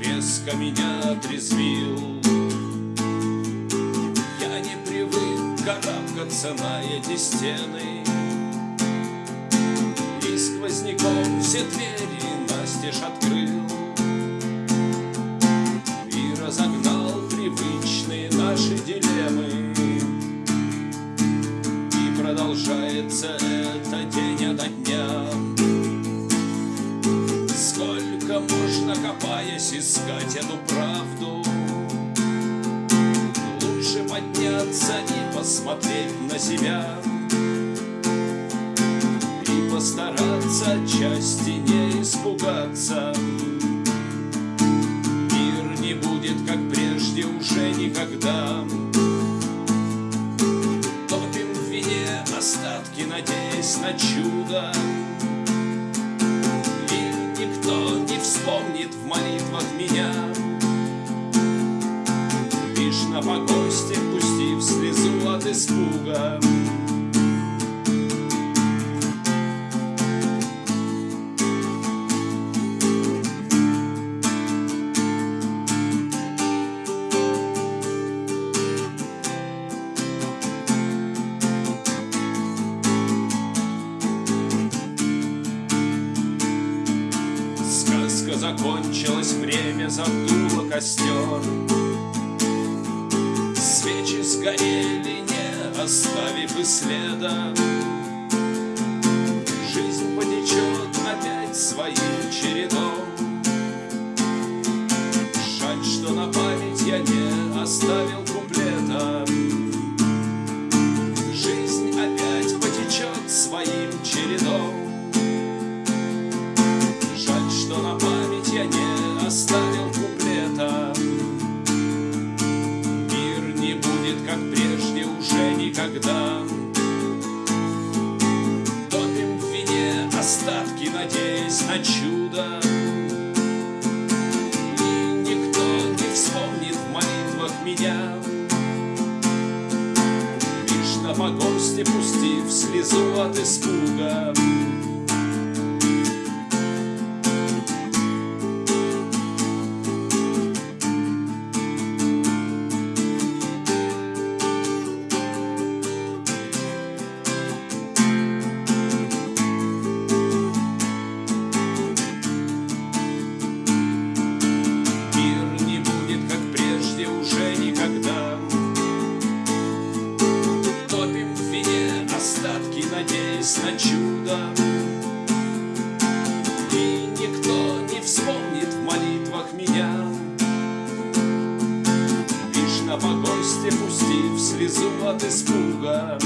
резко меня отрезвил. Я не привык карабкаться на эти стены. И сквозняком все двери настежь открыл. И разогнал привычные наши дилеммы. И продолжается Сколько можно, копаясь, искать эту правду. Лучше подняться и посмотреть на себя. И постараться отчасти не испугаться. Мир не будет, как прежде, уже никогда. Топим в вине остатки, надеясь на чудо вспомнит в молитвах меня. Лишь на погосте, пустив слезу от испуга закончилось время, задуло костер. Свечи сгорели, не оставив и следа. Жизнь потечет опять своим будет, как прежде, уже никогда. Топим в вине остатки, надеясь на чудо. И никто не вспомнит в молитвах меня. Лишь на погосте пустив слезу от испуга Погосте пустив слезу от испуга